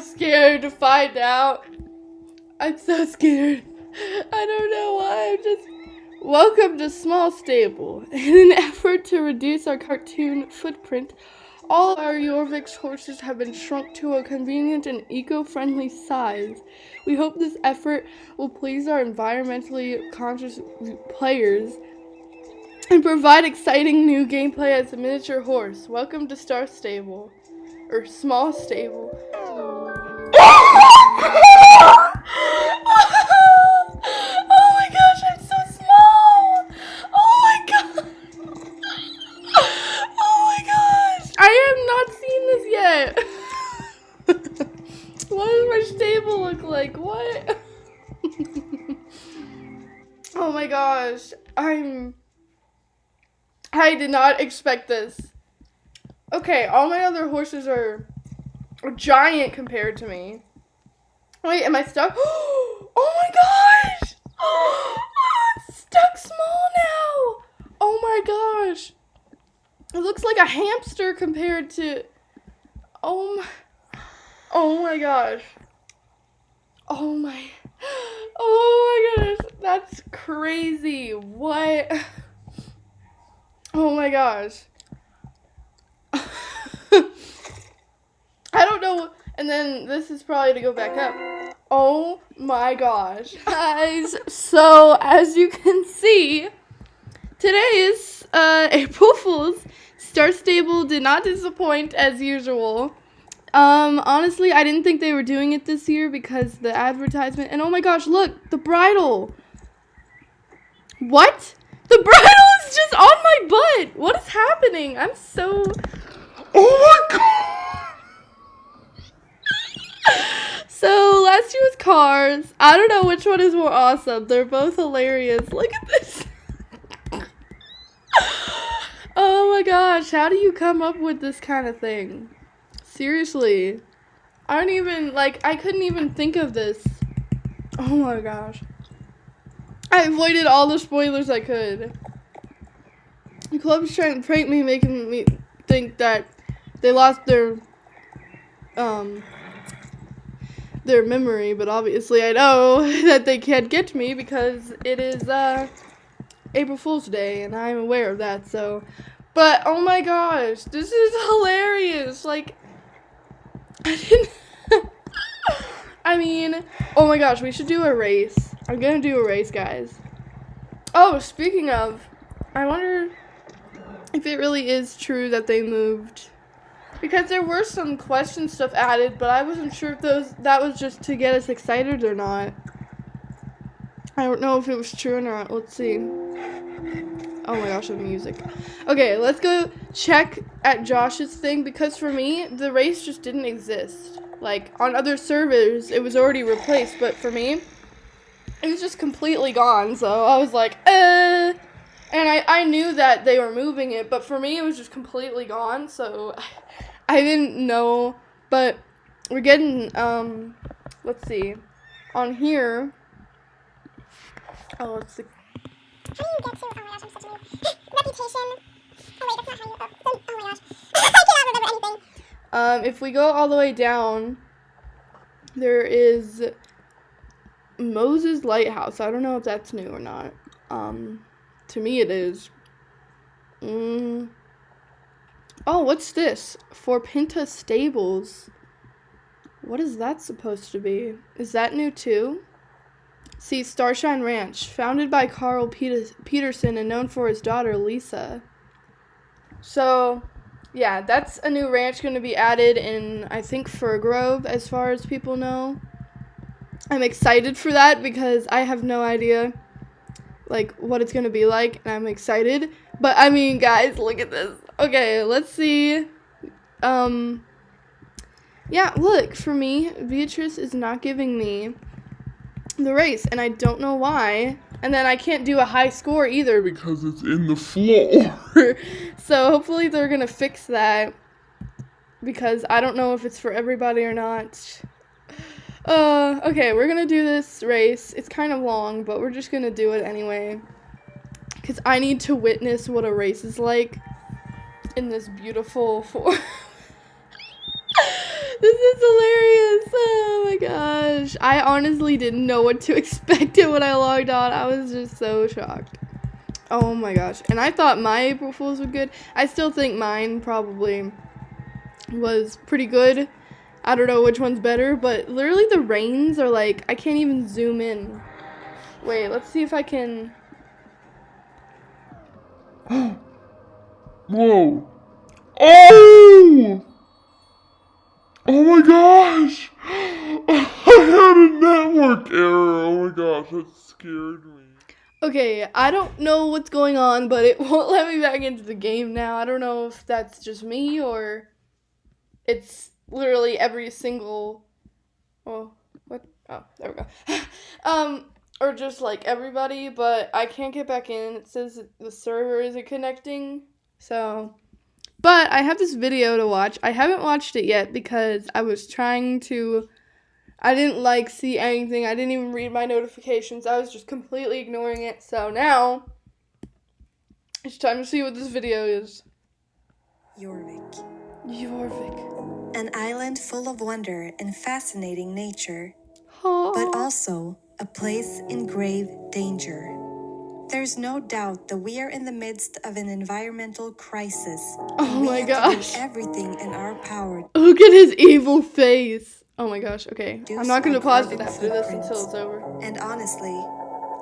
scared to find out. I'm so scared. I don't know why. I'm just. Welcome to Small Stable. In an effort to reduce our cartoon footprint, all our Jorvik's horses have been shrunk to a convenient and eco-friendly size. We hope this effort will please our environmentally conscious players and provide exciting new gameplay as a miniature horse. Welcome to Star Stable. Or Small Stable. oh my gosh, I'm so small! Oh my god! Oh my gosh! I have not seen this yet! what does my stable look like? What? oh my gosh, I'm. I did not expect this. Okay, all my other horses are, giant compared to me. Wait, am I stuck? Oh my gosh! Oh, I'm stuck small now! Oh my gosh! It looks like a hamster compared to. Oh my. Oh my gosh. Oh my. Oh my gosh. That's crazy. What? Oh my gosh. I don't know. And then this is probably to go back up. Oh my gosh. Guys, so as you can see, today is uh, April Fool's. Star Stable did not disappoint as usual. Um, honestly, I didn't think they were doing it this year because the advertisement. And oh my gosh, look, the bridle. What? The bridle is just on my butt. What is happening? I'm so. Oh my god. So last year was Cars. I don't know which one is more awesome. They're both hilarious. Look at this. oh my gosh, how do you come up with this kind of thing? Seriously. I don't even like I couldn't even think of this. Oh my gosh. I avoided all the spoilers I could. The club's trying to prank me, making me think that they lost their um their memory, but obviously I know that they can't get me because it is uh April Fool's Day and I'm aware of that, so but oh my gosh, this is hilarious. Like I didn't I mean, oh my gosh, we should do a race. I'm gonna do a race, guys. Oh, speaking of, I wonder if it really is true that they moved. Because there were some question stuff added, but I wasn't sure if those that was just to get us excited or not. I don't know if it was true or not. Let's see. Oh my gosh, the music. Okay, let's go check at Josh's thing because for me, the race just didn't exist. Like on other servers, it was already replaced, but for me, it was just completely gone. So I was like, uh, and I I knew that they were moving it, but for me, it was just completely gone. So I didn't know, but we're getting um, let's see, on here. Oh, let's see. How do you get to? Oh my gosh, I'm such a noob. Reputation. Oh wait, that's not how you. Oh, oh my gosh, I cannot remember anything. Um, if we go all the way down, there is Moses Lighthouse. I don't know if that's new or not. Um, to me, it is. Mm. Oh, what's this? For Pinta Stables. What is that supposed to be? Is that new too? See, Starshine Ranch, founded by Carl Peters- Peterson and known for his daughter Lisa. So, yeah, that's a new ranch going to be added in, I think, Fir Grove, as far as people know. I'm excited for that because I have no idea, like, what it's going to be like, and I'm excited. But, I mean, guys, look at this. Okay, let's see. Um, yeah, look, for me, Beatrice is not giving me the race, and I don't know why. And then I can't do a high score either because it's in the floor. so hopefully they're gonna fix that because I don't know if it's for everybody or not. Uh, okay, we're gonna do this race. It's kind of long, but we're just gonna do it anyway. Because I need to witness what a race is like in this beautiful form. this is hilarious. Oh my gosh. I honestly didn't know what to expect when I logged on. I was just so shocked. Oh my gosh. And I thought my April Fools were good. I still think mine probably was pretty good. I don't know which one's better, but literally the rains are like, I can't even zoom in. Wait, let's see if I can. Whoa. Oh! Oh my gosh! I had a network error. Oh my gosh, that scared me. Okay, I don't know what's going on, but it won't let me back into the game now. I don't know if that's just me or it's literally every single. Oh, what? Oh, there we go. um, or just like everybody, but I can't get back in. It says the server isn't connecting. So, but I have this video to watch. I haven't watched it yet because I was trying to. I didn't like see anything. I didn't even read my notifications. I was just completely ignoring it. So now it's time to see what this video is. Jorvik, Jorvik. an island full of wonder and fascinating nature, Oh. but also a place in grave danger. There's no doubt that we are in the midst of an environmental crisis. Oh we my gosh. Everything in our power Look at his evil face. Oh my gosh. Okay. I'm not going to pause it after this until it's over. And honestly,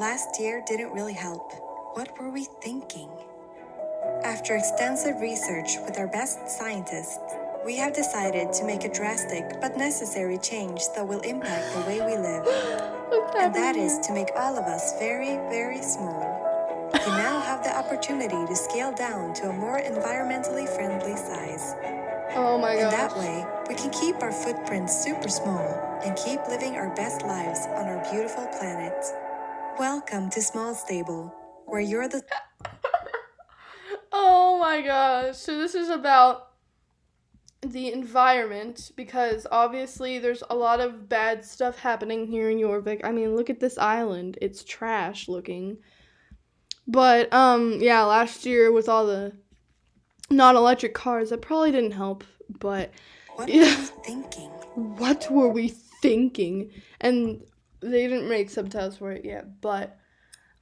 last year didn't really help. What were we thinking? After extensive research with our best scientists, we have decided to make a drastic but necessary change that will impact the way we live. And that is to make all of us very, very small. You now have the opportunity to scale down to a more environmentally friendly size. Oh my gosh. that way, we can keep our footprints super small and keep living our best lives on our beautiful planet. Welcome to Small Stable, where you're the Oh my gosh. So this is about the environment because obviously there's a lot of bad stuff happening here in Jorvik. I mean, look at this island. It's trash looking. But um yeah, last year with all the non-electric cars, that probably didn't help, but what Yeah. were thinking? what were we thinking? And they didn't make subtitles for it yet, but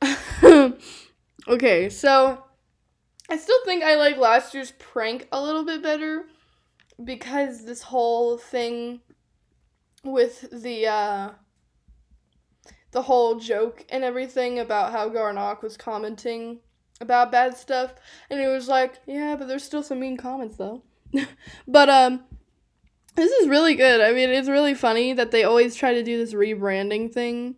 okay, so I still think I like last year's prank a little bit better because this whole thing with the uh the whole joke and everything about how Garnok was commenting about bad stuff and it was like, yeah, but there's still some mean comments though. but um this is really good. I mean, it's really funny that they always try to do this rebranding thing.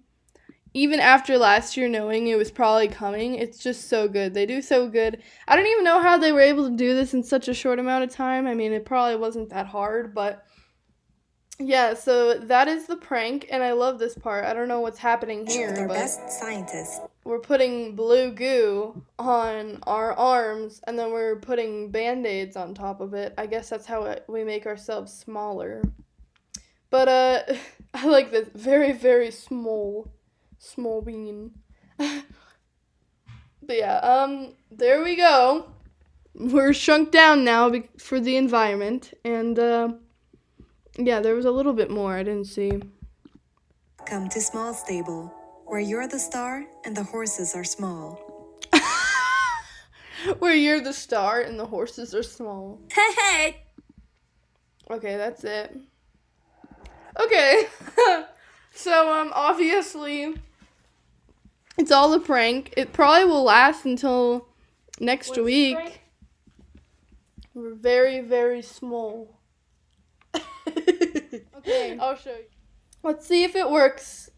Even after last year knowing it was probably coming, it's just so good. They do so good. I don't even know how they were able to do this in such a short amount of time. I mean, it probably wasn't that hard, but yeah, so that is the prank, and I love this part. I don't know what's happening here, but best scientists, we're putting blue goo on our arms and then we're putting band-aids on top of it i guess that's how we make ourselves smaller but uh i like this very very small small bean but yeah um there we go we're shrunk down now be- for the environment and uh yeah there was a little bit more i didn't see come to Small Stable, where you're the star and the horses are small. Where you're the star and the horses are small. Hey hey! Okay, that's it. Okay. so um obviously it's all a prank. It probably will last until next What's week. We're very very small. okay, I'll show you. Let's see if it works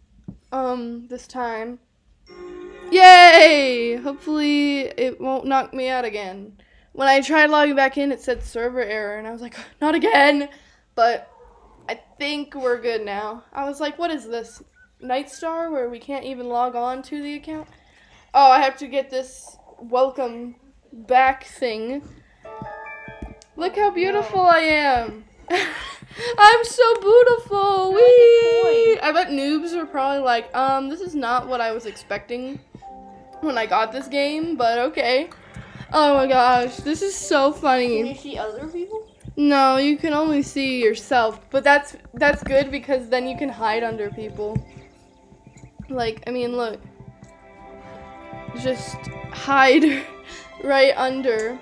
um this time. Yay! Hopefully it won't knock me out again. When I tried logging back in, it said server error, and I was like, not again. But I think we're good now. I was like, what is this? Night Star, where we can't even log on to the account? Oh, I have to get this welcome back thing. Look how beautiful I am. I'm so beautiful. Wee! I bet noobs are probably like, um, this is not what I was expecting when I got this game, but okay. Oh my gosh, this is so funny. Can you see other people? No, you can only see yourself, but that's that's good because then you can hide under people. Like, I mean, look. Just hide right under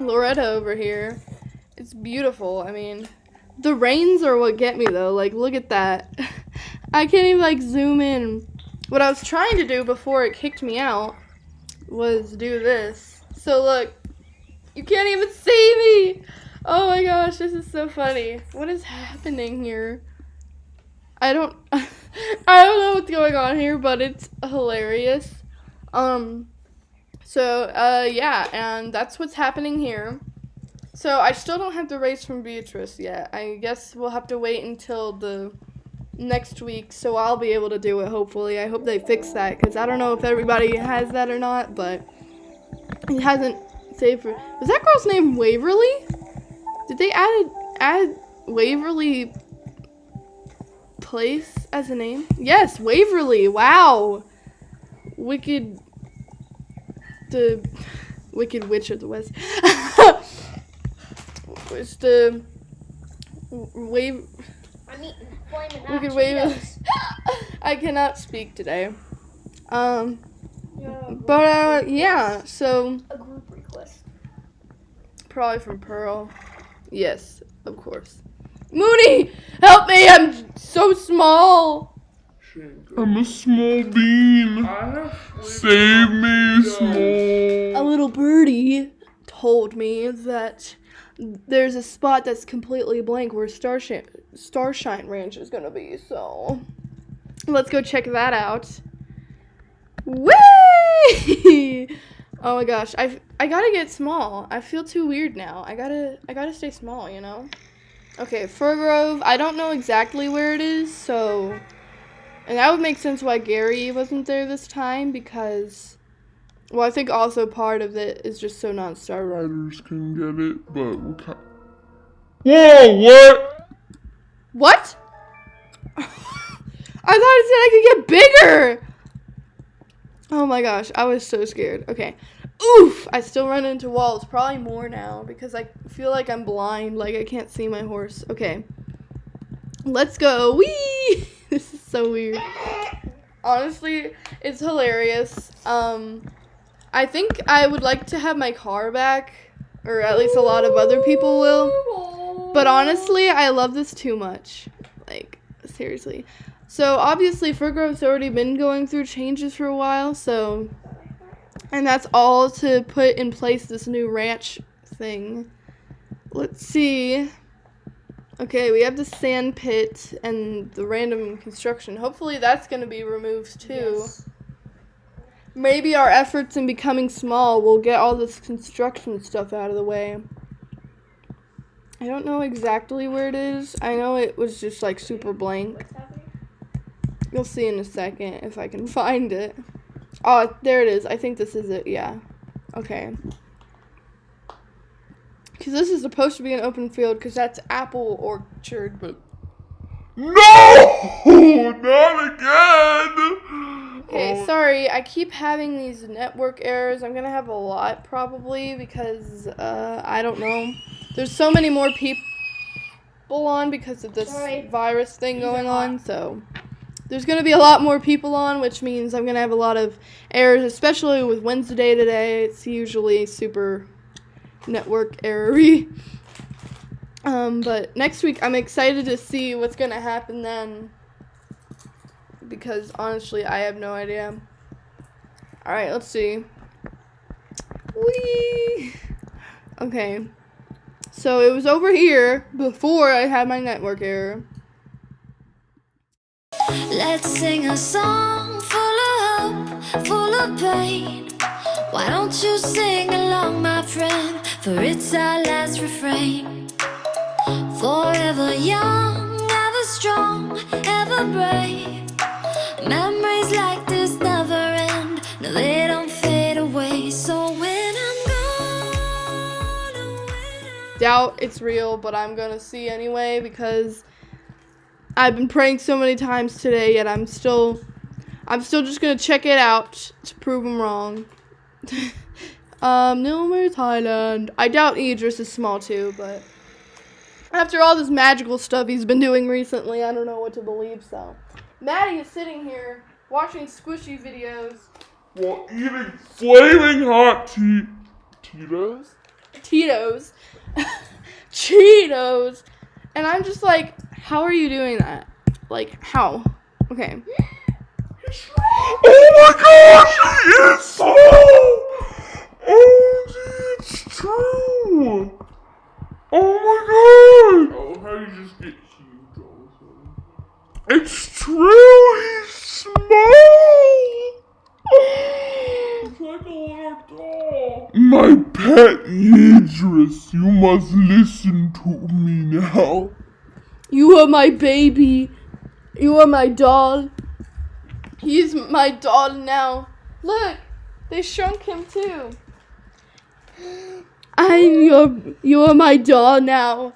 Loretta over here. It's beautiful. I mean, the rains are what get me though. Like, look at that. I can't even like zoom in. What I was trying to do before it kicked me out was do this. So look, you can't even see me. Oh my gosh, this is so funny. What is happening here? I don't I don't know what's going on here, but it's hilarious. Um so uh yeah, and that's what's happening here. So I still don't have the race from Beatrice yet. I guess we'll have to wait until the next week so I'll be able to do it hopefully. I hope they fix that cuz I don't know if everybody has that or not, but it hasn't saved for Was that girl's name Waverly? Did they add add Waverly place as a name? Yes, Waverly. Wow. Wicked the Wicked Witch of the West. it's the wave I'm eating Wicked. I cannot speak today. Um but uh yeah, so a group request. probably from Pearl. Yes, of course. Mooney, help me! I'm so small. I'm a small bean. Save me, A little birdie told me that there's a spot that's completely blank where Starshine Starshine Ranch is gonna be. So let's go check that out. Whee! Oh my gosh, I I gotta get small. I feel too weird now. I gotta I gotta stay small, you know. Okay, Fir Grove. I don't know exactly where it is, so and that would make sense why Gary wasn't there this time because well, I think also part of it is just so non-star. Riders can get it, but we can't. Whoa, what? What? I thought it said I could get bigger. Oh my gosh, I was so scared. Okay. Oof! I still run into walls. Probably more now because I feel like I'm blind. Like I can't see my horse. Okay. Let's go. Wee! This is so weird. Honestly, it's hilarious. Um, I think I would like to have my car back, or at least a lot of other people will. But honestly, I love this too much. Like, seriously. So, obviously, Fir Grove's already been going through changes for a while, so. And that's all to put in place this new ranch thing. Let's see. Okay, we have the sand pit and the random construction. Hopefully, that's going to be removed too. Yes. Maybe our efforts in becoming small will get all this construction stuff out of the way. I don't know exactly where it is. I know it was just like super blank. You'll see in a second if I can find it. Oh, there it is. I think this is it. Yeah. Okay. Because this is supposed to be an open field because that's apple orchard, but No! Not again! Okay, Oh, sorry. I keep having these network errors. I'm gonna have a lot probably because uh, I don't know. There's so many more people on because of this Sorry. virus thing These going on. So there's gonna be a lot more people on, which means I'm gonna have a lot of errors, especially with Wednesday today. It's usually super network errory. Um, but next week I'm excited to see what's gonna happen then because honestly, I have no idea. All right, let's see. Whee! Okay. So it was over here before I had my network error. Let's sing a song full of hope, full of pain. Why don't you sing along, my friend? For it's our last refrain. Forever young, ever strong, ever brave. Memories like this never end. No, they don't fade away. So when I'm gone, oh, Doubt it's real, but I'm gonna see anyway because I've been praying so many times today, yet I'm still, I'm still just gonna check it out to prove them wrong. Um, Nilmer, Thailand. I doubt Idris is small too, but after all this magical stuff he's been doing recently, I don't know what to believe. So, Maddie is sitting here watching squishy videos, While eating flaming hot tea. Tito's? Tito's, Cheetos, and I'm just like, how are you doing that? Like, how? Okay. Oh my gosh, he is so. Oh, it's true. Oh my god. Oh, how you just get huge all of a sudden. It's true, he's small. It's like a little doll. My pet Idris, you must listen to me now. You are my baby. You are my doll. He's my doll now. Look, they shrunk him too. I'm your, you are my doll now.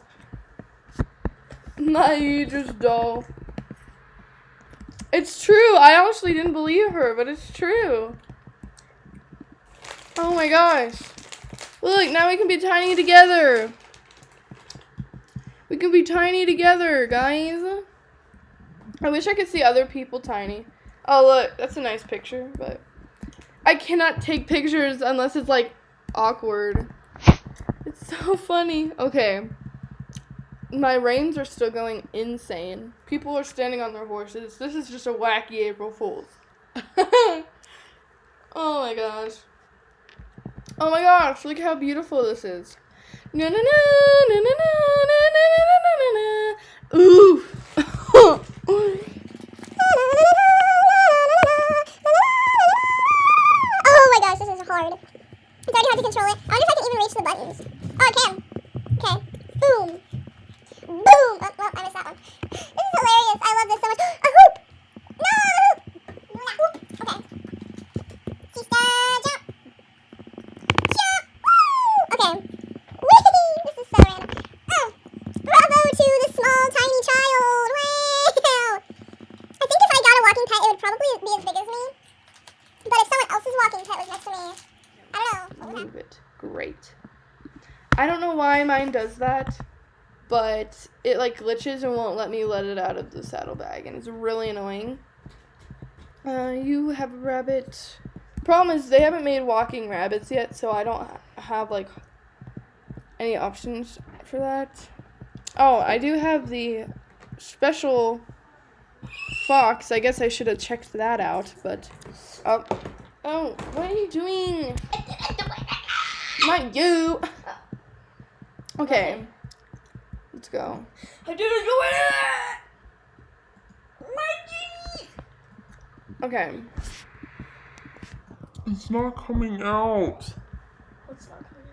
My Idris doll. It's true. I honestly didn't believe her, but it's true. Oh my gosh. Look, now we can be tiny together. We can be tiny together, guys. I wish I could see other people tiny. Oh, look, that's a nice picture, but I cannot take pictures unless it's like awkward. It's so funny. Okay. My reins are still going insane. People are standing on their horses. This is just a wacky April Fool's. oh my gosh. Oh my gosh, look how beautiful this is. Na na na na na na na na na na na. Ooh. Oh my gosh, this is hard. It's already hard to control it. I wonder if I can even reach the buttons. Oh, I can. Okay. Boom. Boom. Oh, well, I missed that one. This is hilarious. I love this so much. A hoop. No, a hoop. No, not hoop. Okay. Sister, jump. Jump. Woo. Okay. Whee! This is so random. Oh. Bravo to the small, tiny child. Wow. I think if I got a walking pet, it would probably be as big as me. But if someone else's walking pet was next to me, I don't know. What would happen? Move it. Great. I don't know why mine does that, but it like glitches and won't let me let it out of the saddlebag, and it's really annoying. Uh, you have a rabbit. Problem is, they haven't made walking rabbits yet, so I don't have like any options for that. Oh, I do have the special fox. I guess I should have checked that out, but oh, oh, what are you doing? Not you. Okay. Let's go. I didn't do it. Okay. It's not coming out. What's not coming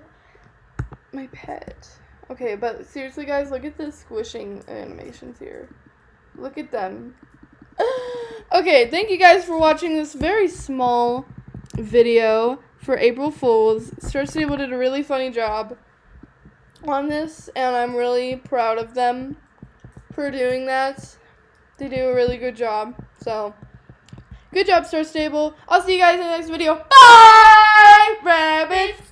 out? My pet. Okay, but seriously, guys, look at the squishing animations here. Look at them. okay, thank you guys for watching this very small video for April Fools. Star Stable did a really funny job on this, and I'm really proud of them for doing that. They do a really good job. So, good job, Star Stable. I'll see you guys in the next video. Bye, rabbits.